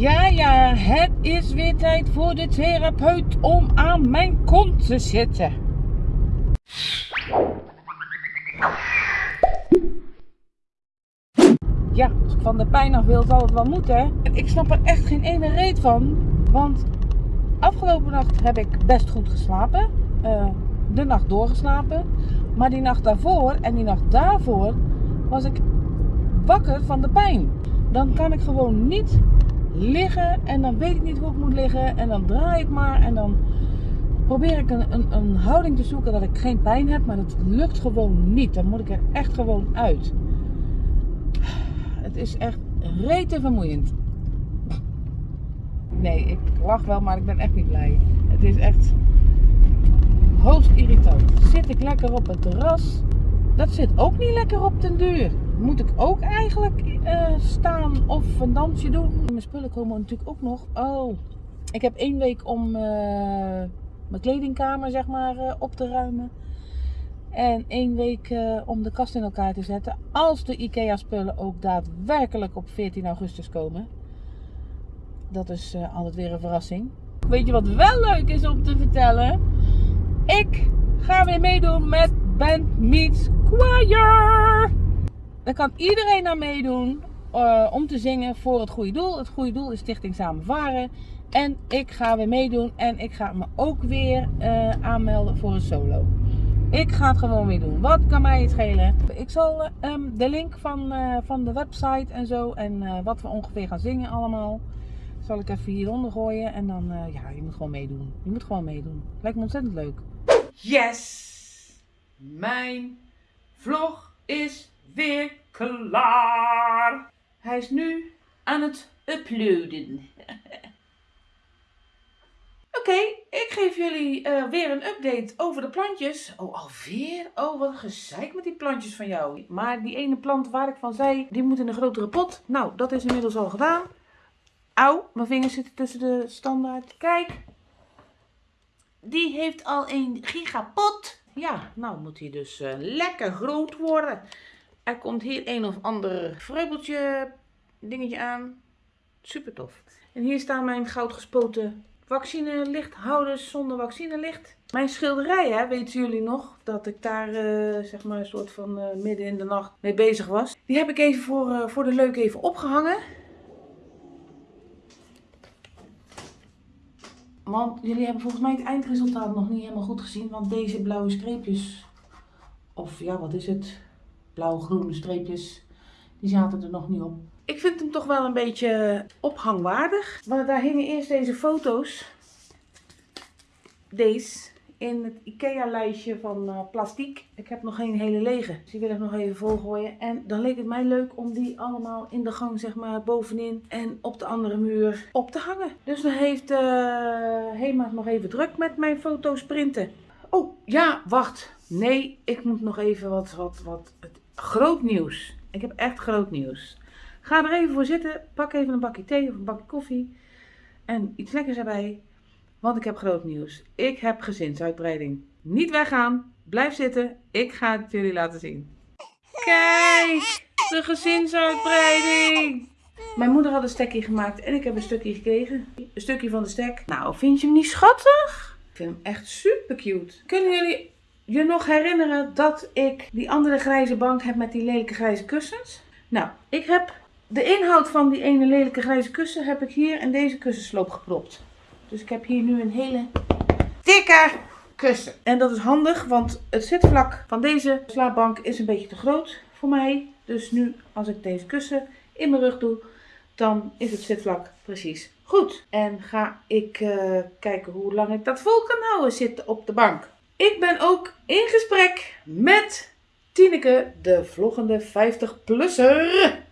Ja, ja, het is weer tijd voor de therapeut om aan mijn kont te zitten. Ja, als ik van de pijn af wil, zal het wel moeten. En ik snap er echt geen ene reet van. Want afgelopen nacht heb ik best goed geslapen. Eh, de nacht doorgeslapen. Maar die nacht daarvoor en die nacht daarvoor was ik wakker van de pijn. Dan kan ik gewoon niet liggen en dan weet ik niet hoe ik moet liggen. En dan draai ik maar en dan probeer ik een, een, een houding te zoeken dat ik geen pijn heb. Maar dat lukt gewoon niet. Dan moet ik er echt gewoon uit. Het is echt rete vermoeiend. Nee, ik lach wel, maar ik ben echt niet blij. Het is echt hoogst irritant. Zit ik lekker op het terras? Dat zit ook niet lekker op den duur. Moet ik ook eigenlijk uh, staan of een dansje doen? Spullen komen natuurlijk ook nog. Oh, ik heb één week om uh, mijn kledingkamer zeg maar uh, op te ruimen. En één week om de kast in elkaar te zetten. Als de IKEA spullen ook daadwerkelijk op 14 augustus komen. Dat is altijd weer een verrassing. Weet je wat wel leuk is om te vertellen? Ik ga weer meedoen met Band Meets Choir. Daar kan iedereen aan meedoen uh, om te zingen voor het goede doel. Het goede doel is Stichting Samen Varen. En ik ga weer meedoen en ik ga me ook weer uh, aanmelden voor een solo. Ik ga het gewoon weer doen. Wat kan mij het schelen? Ik zal um, de link van, uh, van de website en zo en wat we ongeveer gaan zingen allemaal. Zal ik even hieronder gooien en dan, ja, je moet gewoon meedoen. Je moet gewoon meedoen. Lijkt me ontzettend leuk. Yes! Mijn vlog is weer klaar. Hij is nu aan het uploaden. Oké, ik geef jullie uh, weer een update over de plantjes. Oh, alweer? Oh, wat gezeik met die plantjes van jou. Maar die ene plant waar ik van zei, die moet in een grotere pot. Nou, dat is inmiddels al gedaan. Auw, mijn vingers zitten tussen de standaard. Kijk, die heeft al een gigapot. Ja, nou moet hij dus uh, lekker groot worden. Er komt hier een of ander vreubeltje dingetje aan. Super tof. En hier staan mijn goudgespoten vaccinelichthouders zonder vaccinelicht. Mijn schilderij, weten jullie nog? Dat ik daar uh, zeg maar een soort van uh, midden in de nacht mee bezig was. Die heb ik even voor, uh, voor de leuk even opgehangen. Want jullie hebben volgens mij het eindresultaat nog niet helemaal goed gezien. Want deze blauwe streepjes, of ja wat is het, blauw-groene streepjes, die zaten er nog niet op. Ik vind hem toch wel een beetje ophangwaardig. Maar daar hingen eerst deze foto's. Deze in het IKEA lijstje van uh, plastiek. Ik heb nog geen hele lege. Dus die wil ik nog even volgooien. En dan leek het mij leuk om die allemaal in de gang zeg maar bovenin en op de andere muur op te hangen. Dus dan heeft uh, Hema nog even druk met mijn foto's printen. Oh ja, wacht. Nee, ik moet nog even wat, wat, wat. Groot nieuws. Ik heb echt groot nieuws. Ga er even voor zitten. Pak even een bakje thee of een bakje koffie. En iets lekkers erbij. Want ik heb groot nieuws. Ik heb gezinsuitbreiding. Niet weggaan. Blijf zitten. Ik ga het jullie laten zien. Kijk, de gezinsuitbreiding. Mijn moeder had een stekje gemaakt en ik heb een stukje gekregen. Een stukje van de stek. Nou, vind je hem niet schattig? Ik vind hem echt super cute. Kunnen jullie je nog herinneren dat ik die andere grijze bank heb met die lelijke grijze kussens? Nou, ik heb de inhoud van die ene lelijke grijze kussen heb ik hier in deze kussensloop gepropt. Dus ik heb hier nu een hele dikke kussen. En dat is handig, want het zitvlak van deze slaapbank is een beetje te groot voor mij. Dus nu, als ik deze kussen in mijn rug doe, dan is het zitvlak precies goed. En ga ik uh, kijken hoe lang ik dat vol kan houden zitten op de bank. Ik ben ook in gesprek met Tineke, de vloggende 50-plusser.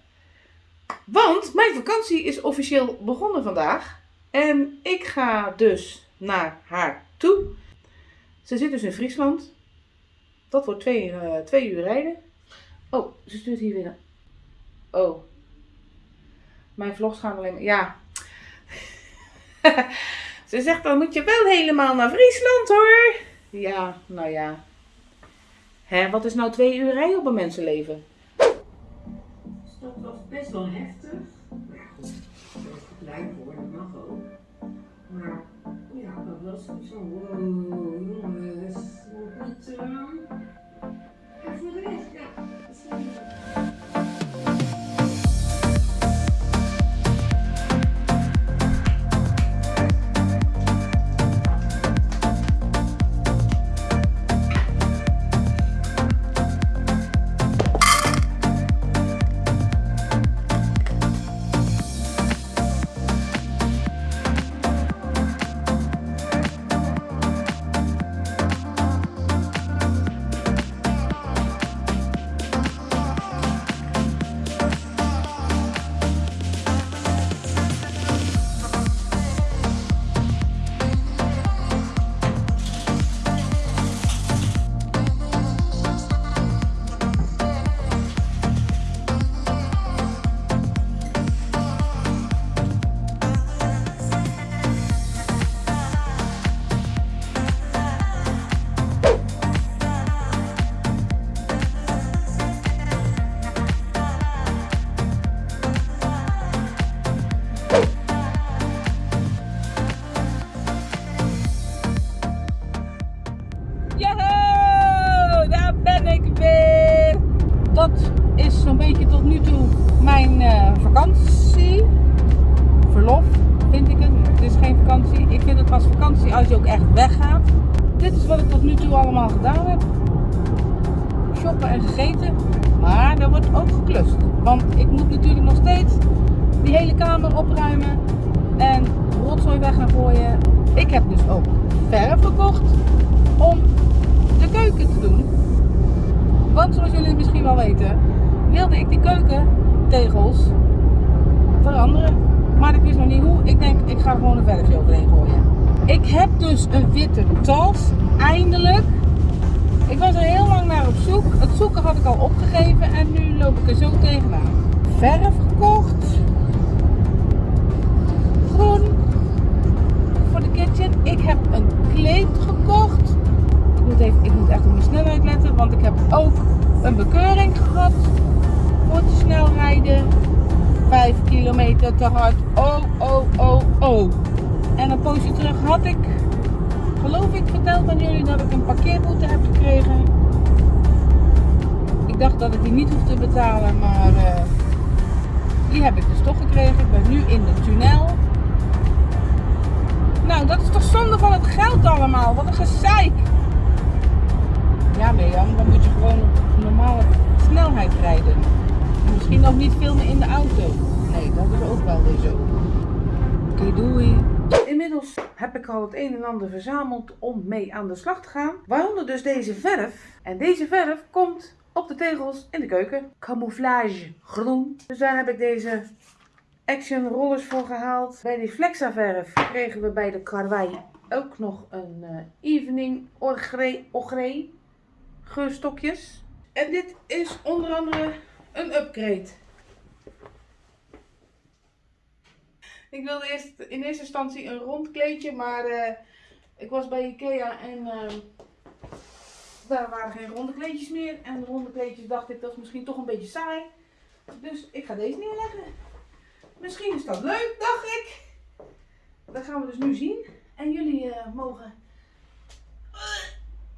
Want mijn vakantie is officieel begonnen vandaag. En ik ga dus naar haar toe. Ze zit dus in Friesland. Dat wordt twee, uh, twee uur rijden. Oh, ze stuurt hier weer. Oh. Mijn vlogs gaan alleen maar. Ja. ze zegt dan moet je wel helemaal naar Friesland hoor. Ja, nou ja. Hè, wat is nou twee uur rijden op een mensenleven? Dat was best wel heftig. klein voor, dat mag ook. Maar ja, dat was van, wow, jongens, niet... Uh... als je ook echt weggaat. Dit is wat ik tot nu toe allemaal gedaan heb. Shoppen en gegeten. Maar er wordt ook geklust. Want ik moet natuurlijk nog steeds die hele kamer opruimen. En rotzooi weg gaan gooien. Ik heb dus ook verf gekocht om de keuken te doen. Want zoals jullie misschien wel weten, wilde ik die keukentegels veranderen. Maar ik wist nog niet hoe. Ik denk, ik ga gewoon een verfje overheen gooien. Ik heb dus een witte tas, eindelijk. Ik was er heel lang naar op zoek. Het zoeken had ik al opgegeven en nu loop ik er zo tegenaan. Verf gekocht. Groen. Voor de kitchen. Ik heb een kleed gekocht. Ik moet, even, ik moet echt op mijn snelheid letten, want ik heb ook een bekeuring gehad voor te snel rijden. 5 kilometer te hard. Terug had ik, geloof ik, verteld aan jullie dat ik een parkeerboete heb gekregen. Ik dacht dat ik die niet hoef te betalen, maar eh, die heb ik dus toch gekregen. Ik ben nu in de tunnel. Nou, dat is toch zonde van het geld allemaal. Wat een gezeik. Ja, Mirjam, dan moet je gewoon op normale snelheid rijden. En misschien ook niet filmen in de auto. Nee, dat is ook wel weer zo. Oké, doei. Inmiddels heb ik al het een en ander verzameld om mee aan de slag te gaan. Waaronder dus deze verf. En deze verf komt op de tegels in de keuken. Camouflage groen. Dus daar heb ik deze Action rollers voor gehaald. Bij die Flexaverf kregen we bij de Karwei ook nog een eh, Evening Orgre, Orgre geurstokjes. En dit is onder andere een upgrade. Ik wilde eerst in eerste instantie een rond kleedje, maar eh, ik was bij Ikea en eh, daar waren geen ronde kleedjes meer. En de ronde kleedjes dacht ik dat is misschien toch een beetje saai. Dus ik ga deze neerleggen. Misschien is dat leuk, dacht ik. Dat gaan we dus nu zien. En jullie eh, mogen eh,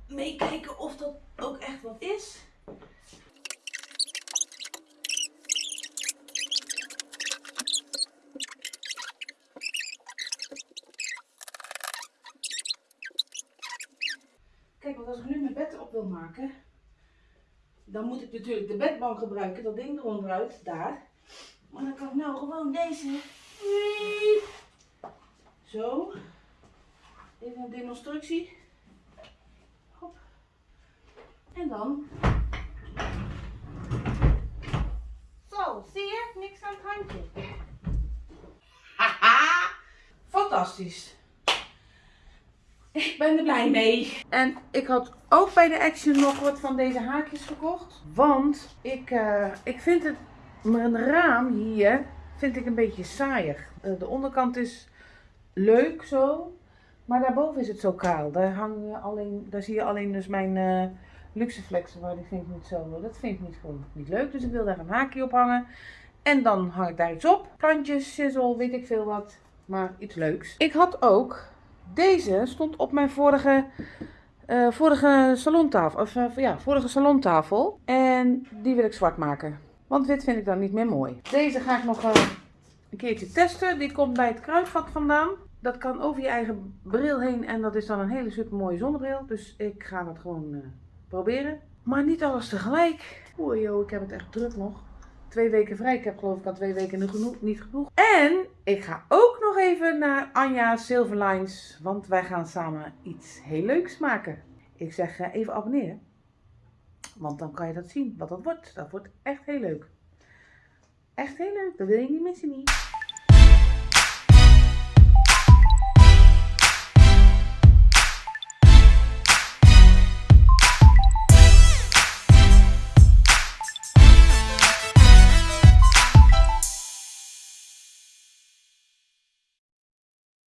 meekijken of dat ook echt wat is. Als ik nu mijn bed op wil maken, dan moet ik natuurlijk de bedbank gebruiken, dat ding eronderuit, daar. Maar dan kan ik nou gewoon deze. Zo. Even een demonstratie. Hop. En dan. Zo, zie je? Niks aan het handje. Haha! Fantastisch. Ik ben er blij mee. En ik had ook bij de Action nog wat van deze haakjes gekocht. Want ik, eh, ik vind het mijn raam hier vind ik een beetje saaiig. Eh, De onderkant is leuk zo, maar daarboven is het zo kaal. Daar, hangen alleen, daar zie je alleen dus mijn eh luxeflexen, maar die vind ik niet zo. Dat vind ik niet, gewoon niet leuk, dus ik wil daar een haakje op hangen. En dan hang ik daar iets op. Plantjes, sizzle, weet ik veel wat. Maar iets leuks. Ik had ook, deze stond op mijn vorige, eh, vorige salontafel. Of eh, ja, vorige salontafel. En die wil ik zwart maken. Want wit vind ik dan niet meer mooi. Deze ga ik nog eh, een keertje testen. Die komt bij het kruidvat vandaan. Dat kan over je eigen bril heen en dat is dan een hele super mooie zonnebril. Dus ik ga dat gewoon proberen. Maar niet alles tegelijk. Oei joh, ik heb het echt druk nog. Twee weken vrij. Ik heb geloof ik al twee weken genoeg, niet genoeg. En ik ga ook even naar Anja Silverlines. Want wij gaan samen iets heel leuks maken. Ik zeg eh, even abonneren. Want dan kan je dat zien, wat dat wordt. Dat wordt echt heel leuk. Echt heel leuk. Dat wil je niet missen niet.